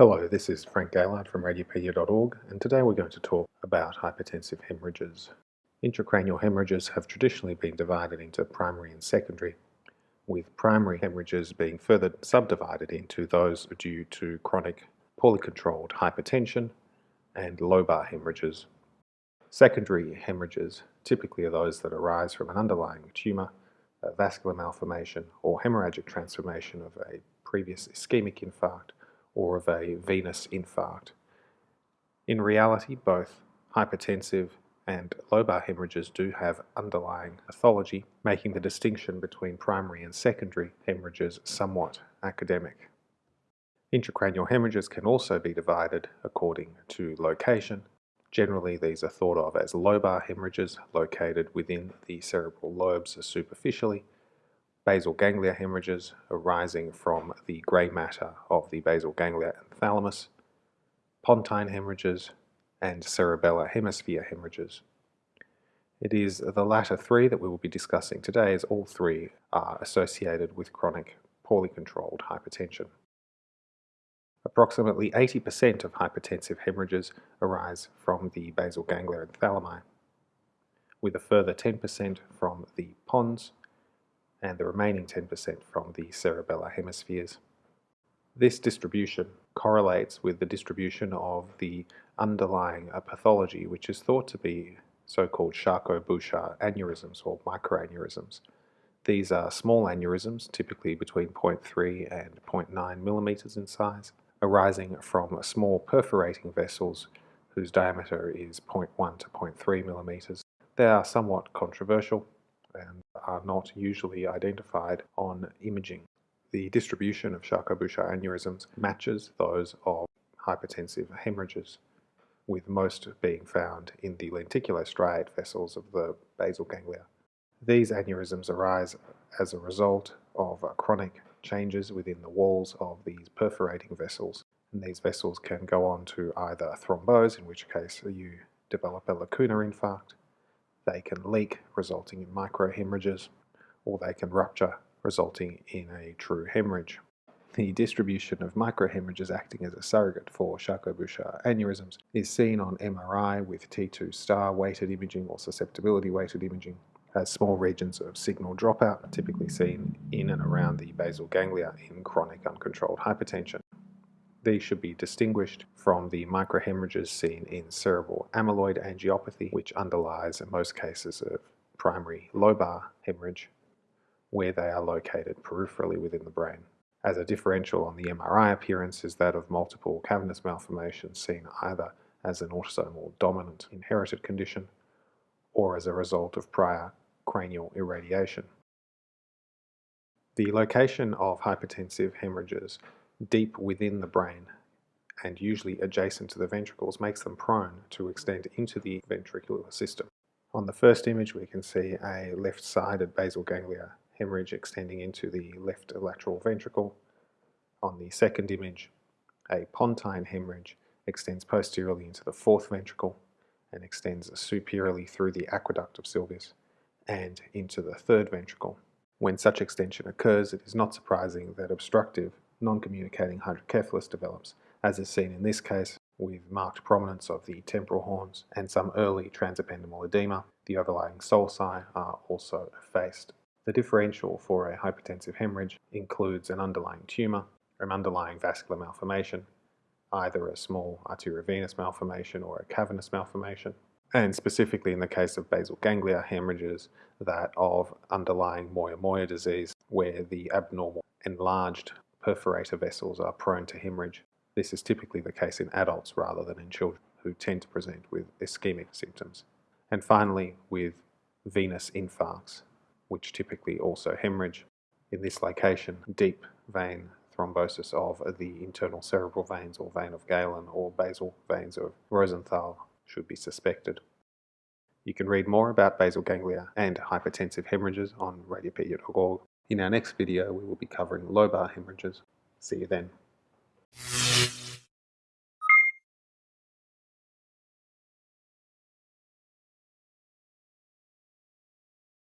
Hello, this is Frank Gaillard from radiopaedia.org and today we're going to talk about hypertensive hemorrhages. Intracranial hemorrhages have traditionally been divided into primary and secondary, with primary hemorrhages being further subdivided into those due to chronic, poorly controlled hypertension and lobar hemorrhages. Secondary hemorrhages typically are those that arise from an underlying tumour, vascular malformation or hemorrhagic transformation of a previous ischemic infarct or of a venous infarct. In reality, both hypertensive and lobar hemorrhages do have underlying pathology, making the distinction between primary and secondary hemorrhages somewhat academic. Intracranial hemorrhages can also be divided according to location. Generally, these are thought of as lobar hemorrhages located within the cerebral lobes superficially, basal ganglia hemorrhages arising from the grey matter of the basal ganglia and thalamus, pontine hemorrhages, and cerebellar hemisphere hemorrhages. It is the latter three that we will be discussing today as all three are associated with chronic, poorly controlled hypertension. Approximately 80% of hypertensive hemorrhages arise from the basal ganglia and thalami, with a further 10% from the pons and the remaining 10% from the cerebellar hemispheres. This distribution correlates with the distribution of the underlying uh, pathology, which is thought to be so-called Charcot-Bouchard aneurysms or microaneurysms. These are small aneurysms, typically between 0.3 and 0.9 millimeters in size, arising from small perforating vessels whose diameter is 0.1 to 0.3 millimeters. They are somewhat controversial and are not usually identified on imaging. The distribution of Charcot-Bouchard aneurysms matches those of hypertensive hemorrhages, with most being found in the lenticulostriate vessels of the basal ganglia. These aneurysms arise as a result of chronic changes within the walls of these perforating vessels, and these vessels can go on to either thrombose, in which case you develop a lacunar infarct, they can leak, resulting in microhemorrhages, or they can rupture, resulting in a true hemorrhage. The distribution of microhemorrhages acting as a surrogate for Charcot-Bouchard aneurysms is seen on MRI with T2 star weighted imaging or susceptibility weighted imaging as small regions of signal dropout typically seen in and around the basal ganglia in chronic uncontrolled hypertension. These should be distinguished from the microhemorrhages seen in cerebral amyloid angiopathy, which underlies most cases of primary lobar hemorrhage, where they are located peripherally within the brain. As a differential on the MRI appearance is that of multiple cavernous malformations seen either as an autosomal dominant inherited condition or as a result of prior cranial irradiation. The location of hypertensive hemorrhages deep within the brain and usually adjacent to the ventricles makes them prone to extend into the ventricular system. On the first image we can see a left-sided basal ganglia hemorrhage extending into the left lateral ventricle. On the second image a pontine hemorrhage extends posteriorly into the fourth ventricle and extends superiorly through the aqueduct of Sylvius and into the third ventricle. When such extension occurs, it is not surprising that obstructive non-communicating hydrocephalus develops, as is seen in this case with marked prominence of the temporal horns and some early transependymal edema. The overlying sulci are also effaced. The differential for a hypertensive hemorrhage includes an underlying tumour, an underlying vascular malformation, either a small arteriovenous malformation or a cavernous malformation, and specifically in the case of basal ganglia hemorrhages, that of underlying moyamoya disease, where the abnormal enlarged perforator vessels are prone to hemorrhage. This is typically the case in adults rather than in children who tend to present with ischemic symptoms. And finally, with venous infarcts, which typically also hemorrhage. In this location, deep vein thrombosis of the internal cerebral veins or vein of Galen or basal veins of Rosenthal should be suspected. You can read more about basal ganglia and hypertensive hemorrhages on radiopaedia.org in our next video, we will be covering lobar hemorrhages. See you then.